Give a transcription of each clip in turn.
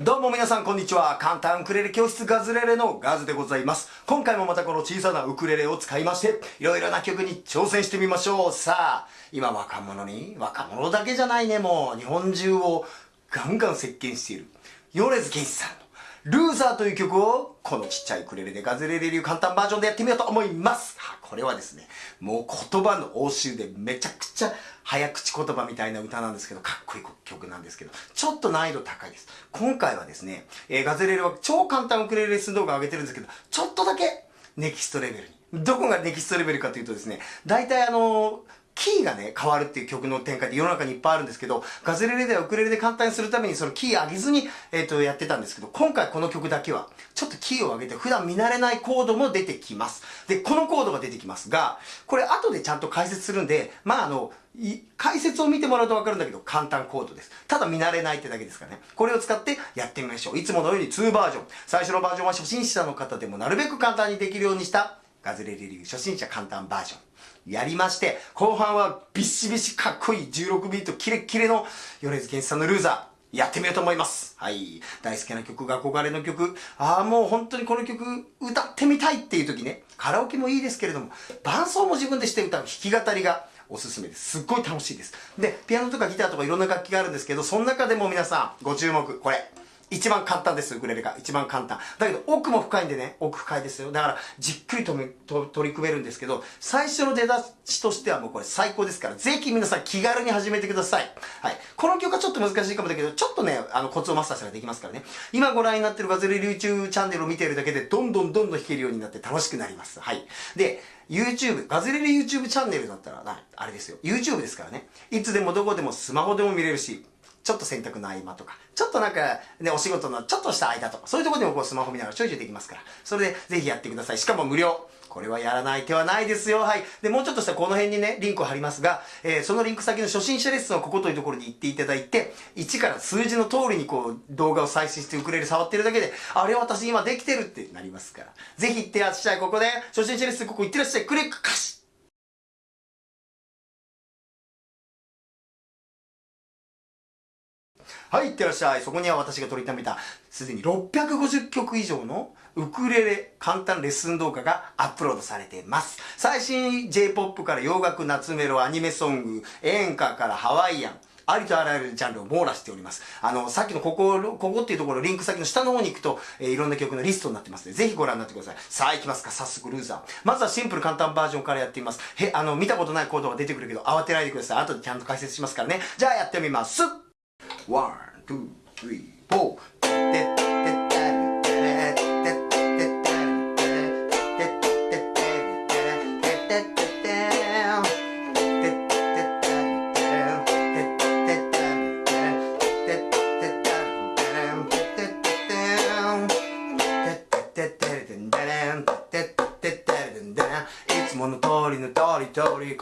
どうも皆さんこんにちは。簡単ウクレレ教室ガズレレのガズでございます。今回もまたこの小さなウクレレを使いまして、いろいろな曲に挑戦してみましょう。さあ、今若者に、若者だけじゃないね、もう日本中をガンガン席巻している、米津玄師さんのルーザーという曲をこのちっちゃいクレレでガズレレ流簡単バージョンでやってみようと思います。これはですね、もう言葉の応酬でめちゃくちゃ早口言葉みたいな歌なんですけど、かっこいい曲なんですけど、ちょっと難易度高いです。今回はですね、えー、ガズレレは超簡単ウクレレレッスン動画を上げてるんですけど、ちょっとだけネキストレベルに。どこがネキストレベルかというとですね、大体あのーキーがね、変わるっていう曲の展開って世の中にいっぱいあるんですけど、ガズレレではウクレレで簡単にするためにそのキー上げずに、えっ、ー、と、やってたんですけど、今回この曲だけは、ちょっとキーを上げて普段見慣れないコードも出てきます。で、このコードが出てきますが、これ後でちゃんと解説するんで、まああの、解説を見てもらうとわかるんだけど、簡単コードです。ただ見慣れないってだけですかね。これを使ってやってみましょう。いつものように2バージョン。最初のバージョンは初心者の方でもなるべく簡単にできるようにしたガズレレ流初心者簡単バージョン。やりまして、後半はビシビシかっこいい16ビートキレッキレの米津玄師さんのルーザー、やってみようと思います。はい。大好きな曲が憧れの曲。ああ、もう本当にこの曲歌ってみたいっていう時ね、カラオケもいいですけれども、伴奏も自分でして歌う弾き語りがおすすめです。すっごい楽しいです。で、ピアノとかギターとかいろんな楽器があるんですけど、その中でも皆さんご注目、これ。一番簡単です、ウクレレが。一番簡単。だけど、奥も深いんでね、奥深いですよ。だから、じっくりとと取り組めるんですけど、最初の出だしとしてはもうこれ最高ですから、ぜひ皆さん気軽に始めてください。はい。この曲はちょっと難しいかもだけど、ちょっとね、あの、コツをマスターしたらできますからね。今ご覧になってるガズレレ YouTube チャンネルを見ているだけで、どんどんどんどん弾けるようになって楽しくなります。はい。で、YouTube、ガズレレ YouTube チャンネルだったら、あれですよ。YouTube ですからね。いつでもどこでもスマホでも見れるし、ちょっと洗濯の合間とか、ちょっとなんか、ね、お仕事のちょっとした間とか、そういうところでもこうスマホ見ながらちょいちょいできますから、それでぜひやってください。しかも無料。これはやらない手はないですよ。はい。で、もうちょっとしたらこの辺にね、リンクを貼りますが、えー、そのリンク先の初心者レッスンをここというところに行っていただいて、1から数字の通りにこう、動画を再生してウクレレ触ってるだけで、あれ私今できてるってなりますから。ぜひ行ってらっしゃい。ここで、初心者レッスンここ行ってらっしゃい。クリックカシはい、いってらっしゃい。そこには私が取りためた、すでに650曲以上のウクレレ簡単レッスン動画がアップロードされています。最新 J-POP から洋楽、夏メロ、アニメソング、演歌からハワイアン、ありとあらゆるジャンルを網羅しております。あの、さっきのここ、ここっていうところ、リンク先の下の方に行くと、えー、いろんな曲のリストになってますので、ぜひご覧になってください。さあ、行きますか。早速、 LOSER。まずはシンプル簡単バージョンからやってみます。へ、あの、見たことないコードが出てくるけど、慌てないでください。後でちゃんと解説しますからね。じゃあ、やってみます。 one、two、three、four。いつもの通りの通り通り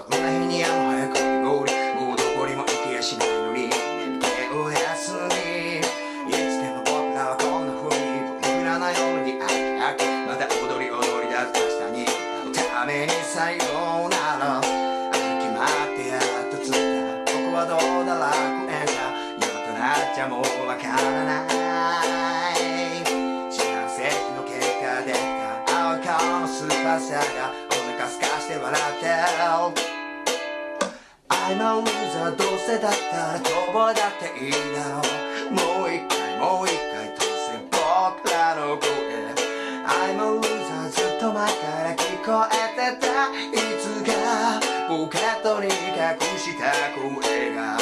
のスーパーサーがお腹すかして笑ってる I'm a loser どうせだったら逃亡だっていいだろう。もう一回もう一回突然僕らの声。I'm a loser ずっと前から聞こえてた。いつかポケットに隠した声が。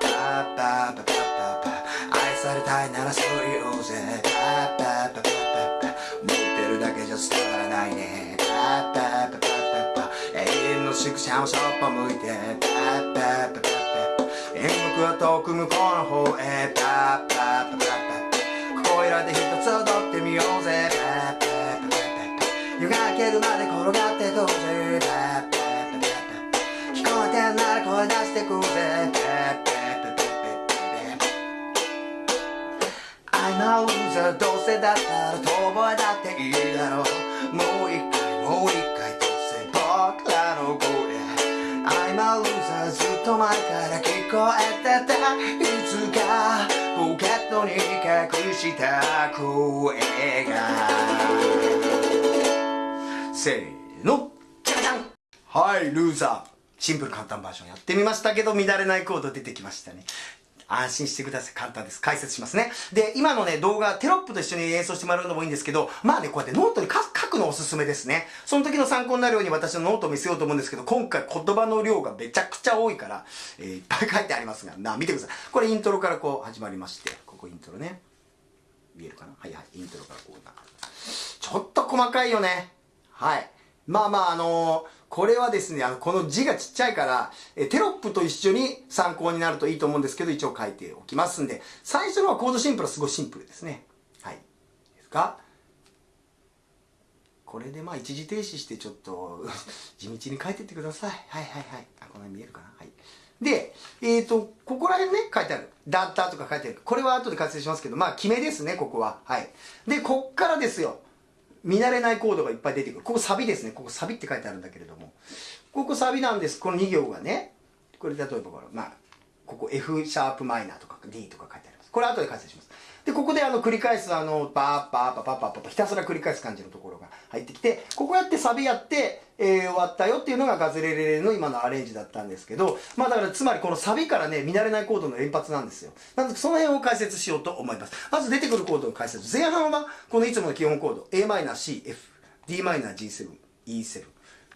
パッパッパッパッパッパ。愛されたいならそう言おうぜ。パッパッパッパ。ッ伝わらないね。パッパッパッパッパッパ永遠の宿舎をそっぽ向いてパッパッパッパッパッ演目は遠く向こうの方へパッパッパッパッパここいらで一つ踊ってみようぜパッパッパッパッパ夜が明けるまで転がってこうぜパッパッパッパッパ聞こえてんなら声出してくぜパッパッパッパッパッパ I'm a loser どうせだったた。いつかポケットに隠した声が。せーの。じゃじゃん。はいルーザー。シンプル簡単バージョンやってみましたけど乱れないコード出てきましたね。安心してください。簡単です。解説しますね。で、今のね、動画、テロップと一緒に演奏してもらうのもいいんですけど、まあね、こうやってノートに書くのおすすめですね。その時の参考になるように私のノートを見せようと思うんですけど、今回言葉の量がめちゃくちゃ多いから、えー、いっぱい書いてありますが、な、見てください。これイントロからこう始まりまして、ここイントロね。見えるかな？はいはい、イントロからこうな。ちょっと細かいよね。はい。まあまあ、あのーこれはですね、あの、この字がちっちゃいから、えテロップと一緒に参考になるといいと思うんですけど、一応書いておきますんで、最初のはコードシンプルはすごいシンプルですね。はい。ですか？これでまあ一時停止してちょっと 地道に書いてってください。はいはいはい。あ、この辺見えるかな？はい。で、えっ、ー、と、ここら辺ね、書いてある。ダッターとか書いてある。これは後で活性しますけど、まあ、決めですね、ここは。はい。で、こっからですよ。見慣れないコードがいっぱい出てくる。ここサビですね。ここサビって書いてあるんだけれども。ここサビなんです。この2行がね。これ例えばこれ、まあ、ここ F シャープマイナーとか D とか書いてあります。これ後で解説します。で、ここであの繰り返すあの、バーバーバーバーバーバーひたすら繰り返す感じのところが入ってきて、ここやってサビやって、えー、終わったよっていうのがガズレレレの今のアレンジだったんですけど、まあだからつまりこのサビからね、見慣れないコードの連発なんですよ。なのでその辺を解説しようと思います。まず出てくるコードの解説。前半はこのいつもの基本コード、Am、C、F。Dm、G7、E7、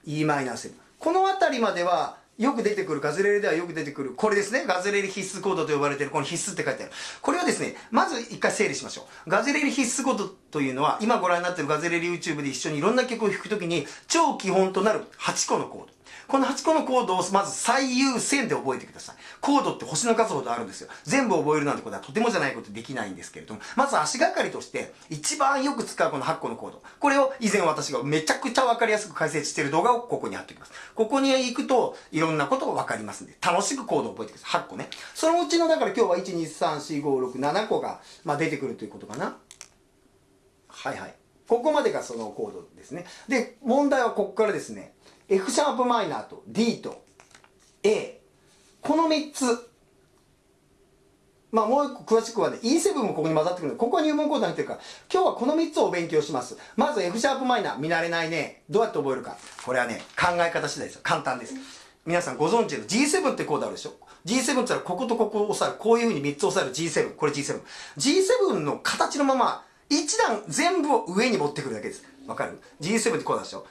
Em7。この辺りまでは、よく出てくる、ガズレレではよく出てくる、これですね。ガズレレ必須コードと呼ばれている、この必須って書いてある。これはですね、まず一回整理しましょう。ガズレレ必須コードというのは、今ご覧になっているガズレレ YouTube で一緒にいろんな曲を弾くときに、超基本となる8個のコード。この8個のコードをまず最優先で覚えてください。コードって星の数ほどあるんですよ。全部覚えるなんてことはとてもじゃないことできないんですけれども、まず足がかりとして、一番よく使うこの8個のコード。これを以前私がめちゃくちゃわかりやすく解説している動画をここに貼っておきます。ここに行くと、いろんなことがわかりますんで、楽しくコードを覚えてください。8個ね。そのうちの、だから今日は1、2、3、4、5、6、7個が、まあ、出てくるということかな。はいはい。ここまでがそのコードですね。で、問題はここからですね。F シャープマイナーと D と A この3つ。まあもう一個詳しくはね E7 もここに混ざってくるのここは入門コードにってるから今日はこの3つをお勉強します。まず F シャープマイナー見慣れないね。どうやって覚えるか。これはね考え方次第ですよ。簡単です。皆さんご存知の G7 ってコードあるでしょ？G7 って言ったらこことここを押さえるこういうふうに3つ押さえる G7 これ G7 G7 の形のまま一段全部を上に持ってくるだけです。わかる ?G7 ってこうなんですよ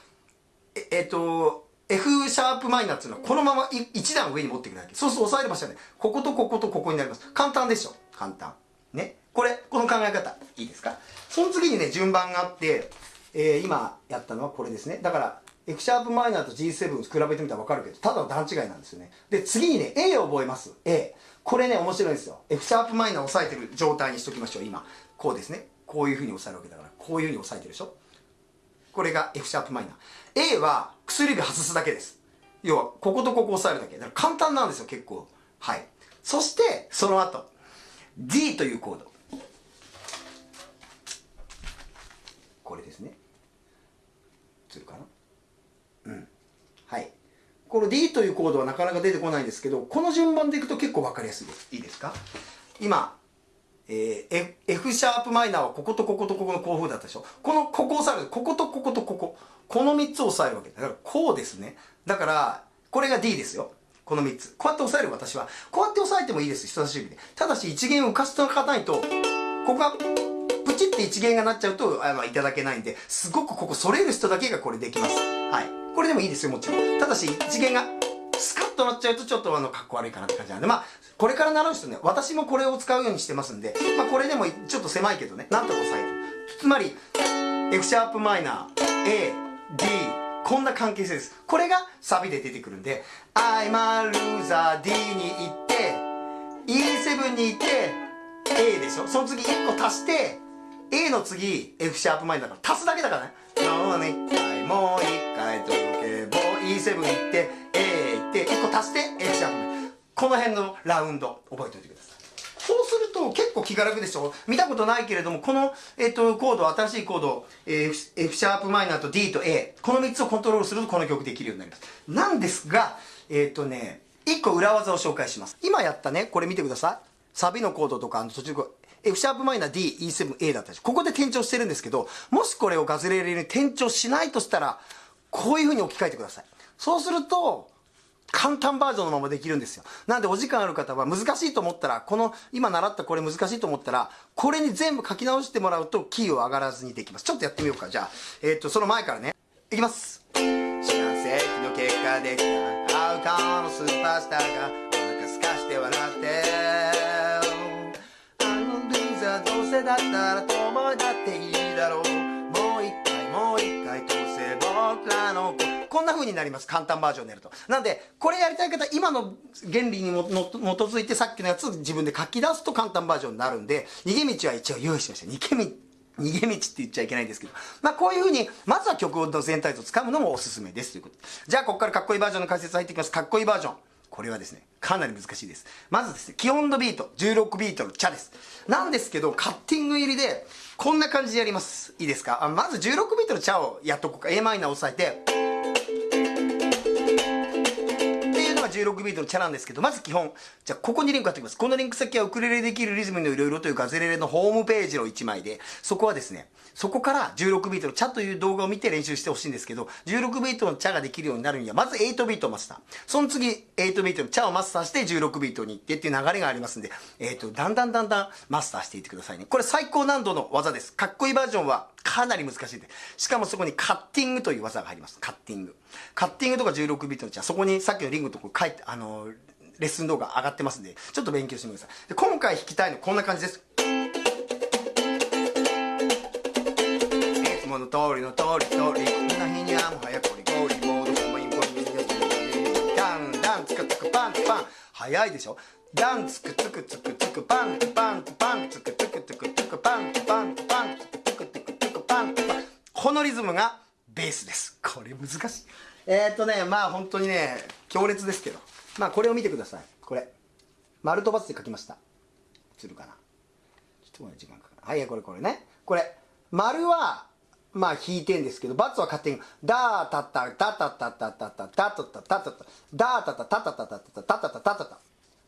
ええっと、F シャープマイナーっていうのはこのまま一段上に持っていくだけ。そうすると押さえる場所はね、こことこことここになります。簡単でしょ簡単。ね。これ、この考え方、いいですか？その次にね、順番があって、えー、今やったのはこれですね。だから、F シャープマイナーと G7 比べてみたらわかるけど、ただの段違いなんですよね。で、次にね、A を覚えます。A。これね、面白いですよ。F シャープマイナーを押さえてる状態にしときましょう、今。こうですね。こういう風に押さえるわけだから、こういう風に押さえてるでしょこれが F シャープマイナー。A は薬指外すだけです。要は、こことここ押さえるだけ。だから簡単なんですよ、結構。はい。そして、その後、D というコード。これですね。映るかな？うん。はい。この D というコードはなかなか出てこないんですけど、この順番でいくと結構わかりやすいです。いいですか？今、えー、F シャープマイナーはこことこことここのこういう風だったでしょこの、ここを押さえる。こことこことここ。この3つを押さえるわけ。だからこうですね。だから、これが D ですよ。この3つ。こうやって押さえる私は。こうやって押さえてもいいです。人差し指で。ただし一弦を浮かせておかないと、ここが、プチって一弦がなっちゃうと、あの、いただけないんで、すごくここ反れる人だけがこれできます。はい。これでもいいですよ、もちろん。ただし一弦が、スカッとなっちゃうとちょっとあの、かっこ悪いかなって感じなんで、まあ、これから習う人ね、私もこれを使うようにしてますんで、まあこれでもちょっと狭いけどね、なんとか押さえる。つまり、F シャープマイナー、A、D、こんな関係性です。これがサビで出てくるんで、I'm a loser D に行って、E7 に行って、A でしょ？その次1個足して、A の次 F シャープマイナーだから足すだけだからね。もう一回、もう一回届けぼ E7 行って、A 行って、1個足して F シャープマイナー。この辺のラウンド覚えておいてくださいそうすると結構気が楽でしょ？見たことないけれどもこの、えっと、コード新しいコード、えー、F シャープマイナーと D と A この3つをコントロールするとこの曲できるようになりますなんですがえっとね1個裏技を紹介します今やったねこれ見てくださいサビのコードとかあの途中 F シャープマイナー D、E7、A だったでしょ？ここで転調してるんですけど、もしこれをガズレレに転調しないとしたら、こういう風に置き換えてください。そうすると、簡単バージョンのままできるんですよ。なんでお時間ある方は難しいと思ったら、この今習ったこれ難しいと思ったら、これに全部書き直してもらうとキーを上がらずにできます。ちょっとやってみようか。じゃあ、えっ、と、その前からね。いきます。四半世紀の結果できたアウカーのスーパースターがお腹すかして笑ってあのルーザーどうせだったら友達だっていいだろうもう一回もう一回どうせ僕らのこんな風になります。簡単バージョンでやると。なんで、これやりたい方、今の原理に基づいてさっきのやつ自分で書き出すと簡単バージョンになるんで、逃げ道は一応用意しました。逃げ道、逃げ道って言っちゃいけないんですけど。まあこういうふうに、まずは曲の全体像をつかむのもおすすめですということ。じゃあここからかっこいいバージョンの解説入っていきます。かっこいいバージョン。これはですね、かなり難しいです。まずですね、基本のビート、16ビートのチャです。なんですけど、カッティング入りで、こんな感じでやります。いいですか？あまず16ビートのチャをやっとこうか。a マイナー押さえて、16ビートのチャなんですけど、まず基本、じゃあここにリンク貼っておきます。このリンク先はウクレレできるリズムのいろいろというガズレレのホームページの1枚で、そこはですね、そこから16ビートのチャという動画を見て練習してほしいんですけど、16ビートのチャができるようになるには、まず8ビートをマスター。その次、8ビートのチャをマスターして16ビートに行ってっていう流れがありますんで、えっ、ー、と、だんだんだんだんマスターしていってくださいね。これ最高難度の技です。かっこいいバージョンはかなり難しいで。しかもそこにカッティングという技が入ります。カッティング。カッティングとか16ビートのチャ、そこにさっきのリングのとこ書いて、あの、レッスン動画上がってますんで、ちょっと勉強してみてください。で今回弾きたいのこんな感じです。いつもの通りの通り通り、こんな日にはもはやこりこり、モードコマインコリダンダンつくつくパンツパン。早いでしょダンつくつくつくつくパンツパンツパンつくつくつくこのリズムがベースです。これ難しい。えー、っとね、まあ本当にね、強烈ですけど。まあこれを見てくださいこれ丸とバツで書きました映るかなちょっと時間かかるはいこれこれねこれ丸はまあ引いてんですけど、バツは勝手に、ダータタタタタタタタタタタタタタダータタタタタタタタタタタタタ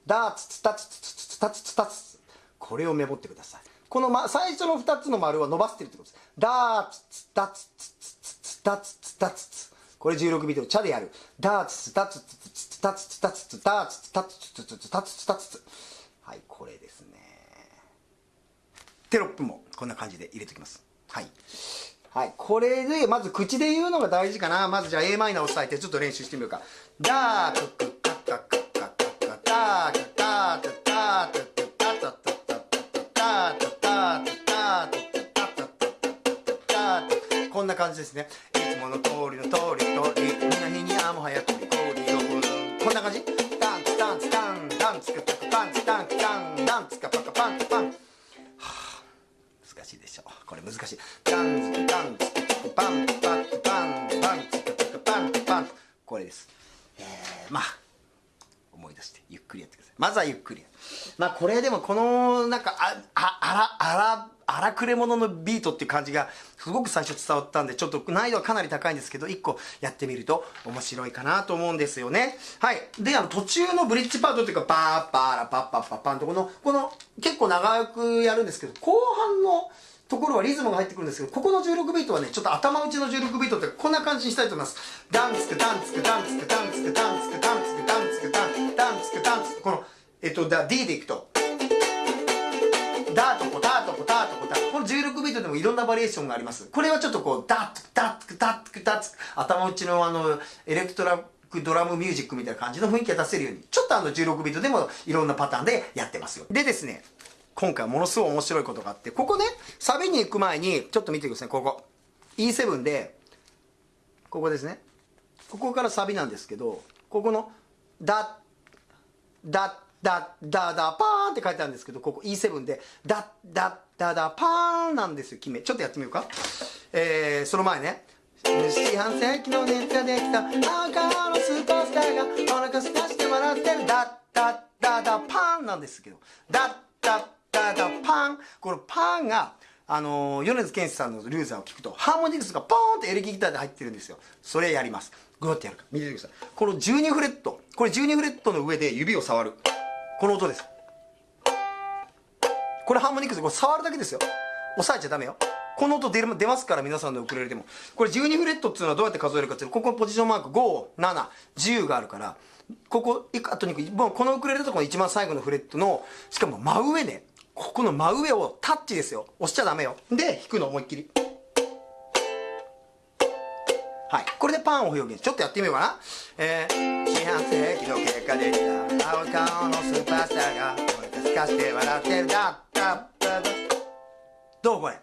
ダーツツタツツツツタツツタツこれをメモってください。この、ま、最初の2つの丸は伸ばしてるってことです。ダーツツタツツツツツタツツタツツこれ16ビートのチャでやる。ダーツツタツツツツタツツタツツタツツタツツツタツツタツツはい、これですね。テロップもこんな感じで入れておきます。はい。はい。これで、まず口で言うのが大事かな。まずじゃあ a マイナーを押さえてちょっと練習してみようか。ダーククカカカカカカダークダークダークダーこんな感じですね。いつもの通りの通り通り。みんなににゃも早くりこりよこんな感じ？ダンツダンツダンダンツカパカパン。ツダンツダン。ダンツカパカパン。ツパン。はあ難しいでしょこれ難しい。ダンツダンツパン。パン。パン。パンツカパカパンパン。これです。えー、まあ思い出してゆっくりやってください。まずはゆっくりまあこれでもこのなんかあああらあら荒くれ者のビートっていう感じがすごく最初伝わったんでちょっと難易度はかなり高いんですけど1個やってみると面白いかなと思うんですよねはいであの途中のブリッジパートっていうかパーパーラパッパッパッパンとこのこの結構長くやるんですけど後半のところはリズムが入ってくるんですけど、ここの16ビートはね、ちょっと頭打ちの16ビートってこんな感じにしたいと思います。ダンツクダンツクダンツクダンツクダンツクダンツクダンツクダンツクダンツクダンツクこの、えっと、D でいくと、ダーとコターとコターとコの16ビートでもいろんなバリエーションがあります。これはちょっとこうダッダッダッダッ頭打ちのあのエレクトロドラムミュージックみたいな感じの雰囲気が出せるようにちょっとあの16ビートでもいろんなパターンでやってますよ。でですね今回ものすごい面白いことがあってここねサビに行く前にちょっと見てください。ここ。E7 でここですね。ここからサビなんですけどここのダッダッダッダダパーンって書いてあるんですけどここ E7 でダッダッダダパーンなんですよ決め。ちょっとやってみようか。えー、その前ね。四半世紀の熱ができた。赤のスーパースターがお腹すかして笑ってる。ダッダダダパンなんですけど。ダッダダダパン。このパンがあの米津玄師さんのルーザーを聞くとハーモニクスがポーンってエレキギターで入ってるんですよ。それやります。グーってやるか見ててください。この12フレット。これ12フレットの上で指を触る。この音です。これハーモニクスこれ触るだけですよ。押さえちゃダメよ。この音出る出ますから皆さんのウクレレでも。これ12フレットっていうのはどうやって数えるかっていうとここポジションマーク5、7、10があるから。ここあとにもうこのウクレレとこの一番最後のフレットのしかも真上ね。ここの真上をタッチですよ。押しちゃダメよ。で弾くの思いっきり。はい。これでパンを表現。ちょっとやってみようかな。えー、四半世紀の結果できた青顔のスーパースターが俺たちかして笑ってるだ。ったどうこれ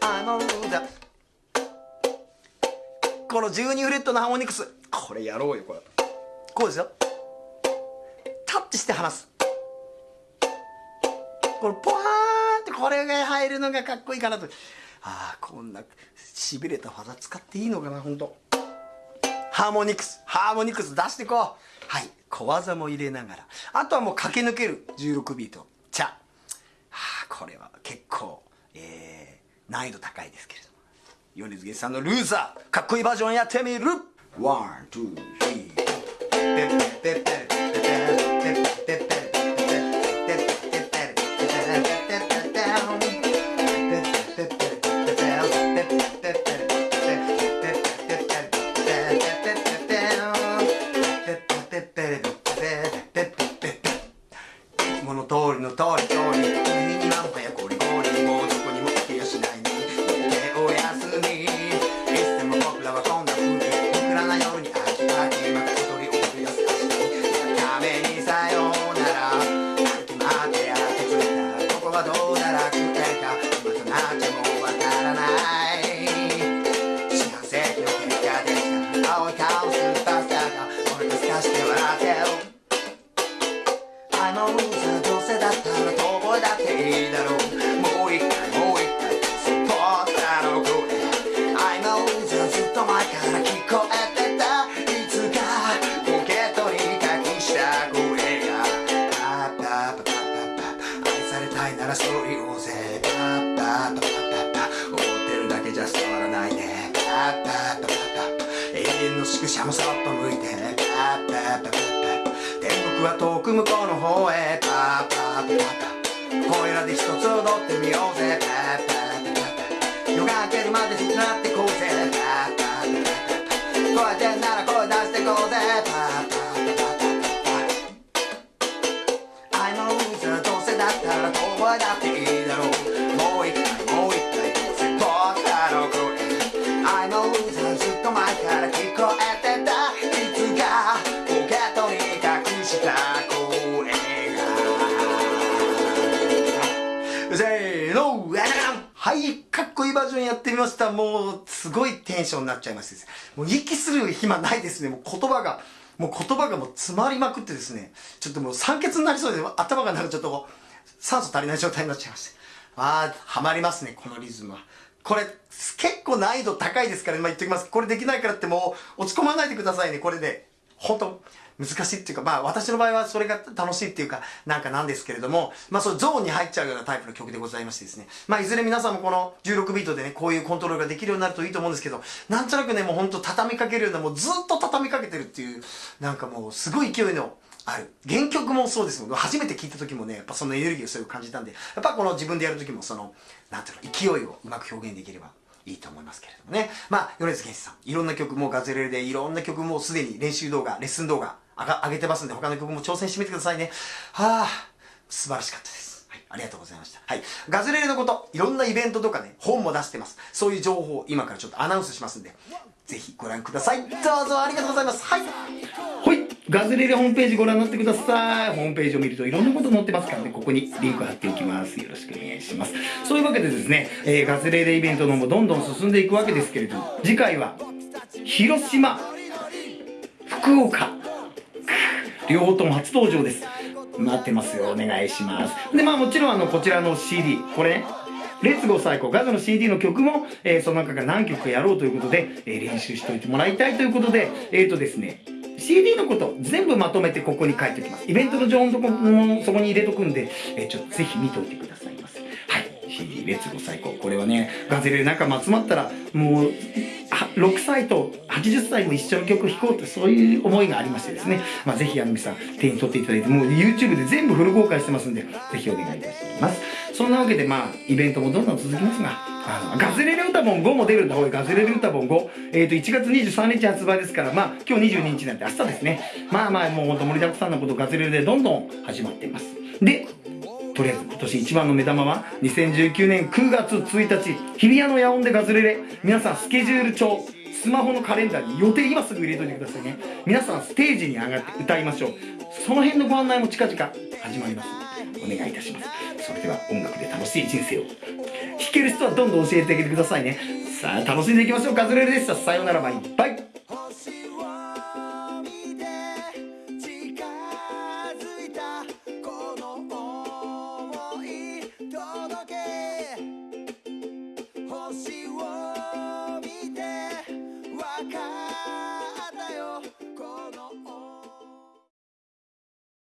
あのだ。この12フレットのハーモニクス。これやろうよこれ。こうですよ。タッチして離す。これポワーンってこれが入るのがかっこいいかなと。ああこんなしびれた技使っていいのかな本当ハーモニクス。ハーモニクス出していこう。はい。小技も入れながら。あとはもう駆け抜ける。16ビートこれは結構えー、難易度高いですけれども。米津玄師さんのルーザーかっこいいバージョンやってみる。ワン、ツー、スリー。だろうもう一回もう一回スポーツーの声 I know じゃずっと前から聞こえてたいつかポケットに隠した声がパッパパパパッパ愛されたいならそう言おうぜパッパパパパパ思ってるだけじゃ伝わらないねパパパパパパ永遠の宿舎もそっと向いてパッパパパパ天国は遠く向こうの方へパパパパパで一つ踊ってみようぜ。夜が明けるまでずっとなってこうぜ。パッパッパッパ声出んなら声出してこうぜ。パッパッパッパッパ I know loser どうせだったら遠吠えだっていい。したもうすごいテンションになっちゃいましてもう息する暇ないですね。もう言葉がもう言葉がもう詰まりまくってですね。ちょっともう酸欠になりそうで頭がなんかちょっと酸素足りない状態になっちゃいまして。ああハマりますねこのリズムは。これ結構難易度高いですから、まあ、言っておきます。これできないからってもう落ち込まないでくださいね。これで本当難しいっていうか、まあ私の場合はそれが楽しいっていうか、なんかなんですけれども、まあそうゾーンに入っちゃうようなタイプの曲でございましてですね。まあいずれ皆さんもこの16ビートでね、こういうコントロールができるようになるといいと思うんですけど、なんとなくね、もうほんと畳みかけるような、もうずっと畳みかけてるっていう、なんかもうすごい勢いの、ある。原曲もそうですもん。初めて聴いた時もね、やっぱそのエネルギーをすごく感じたんで、やっぱこの自分でやる時もその、なんていうの、勢いをうまく表現できればいいと思いますけれどもね。まあ、米津玄師さん、いろんな曲もガズレレでいろんな曲もすでに練習動画、レッスン動画、上げてますんで、他の曲も挑戦してみてくださいね。はあ、素晴らしかったです。はい、ありがとうございました。はい。ガズレレのこと、いろんなイベントとかね、本も出してます。そういう情報を今からちょっとアナウンスしますんで、ぜひご覧ください。どうぞありがとうございます。はい。はい。ガズレレホームページご覧になってください。ホームページを見るといろんなこと載ってますからね、ここにリンク貼っておきます。よろしくお願いします。そういうわけでですね、えー、ガズレレイベントのもどんどん進んでいくわけですけれども、次回は、広島、福岡、両方とも初登場です。待ってますよ。お願いします。で、まあもちろんあの、こちらの CD、これね、レッツゴー最高ガズの CD の曲も、えー、その中から何曲かやろうということで、えー、練習しておいてもらいたいということで、えっ、ー、とですね、CD のこと全部まとめてここに書いておきます。イベントの情報のとこもそこに入れとくんで、えー、ちょっとぜひ見といてくださいませ。はい。CD レッツゴー最高。これはね、ガゼレ仲間集まったら、もう、6歳と80歳も一緒の曲を弾こうとそういう思いがありましてですね、まあ、ぜひあの皆さん手に取っていただいてもう YouTube で全部フル公開してますんでぜひお願いいたします。そんなわけでまあイベントもどんどん続きますがあのガズレレ歌本5も出るんだ。ほいガズレレ歌本5えっ、ー、と1月23日発売ですからまあ今日22日なんて明日ですね。まあまあもうほんと盛りだくさんのことガズレレでどんどん始まっています。でとりあえず今年一番の目玉は2019年9月1日日比谷の野音でガズレレ。皆さんスケジュール帳スマホのカレンダーに予定今すぐ入れといてくださいね。皆さんステージに上がって歌いましょう。その辺のご案内も近々始まります。お願いいたします。それでは音楽で楽しい人生を。弾ける人はどんどん教えてあげてくださいね。さあ楽しんでいきましょう。ガズレレでした。さようなら。バイバイ。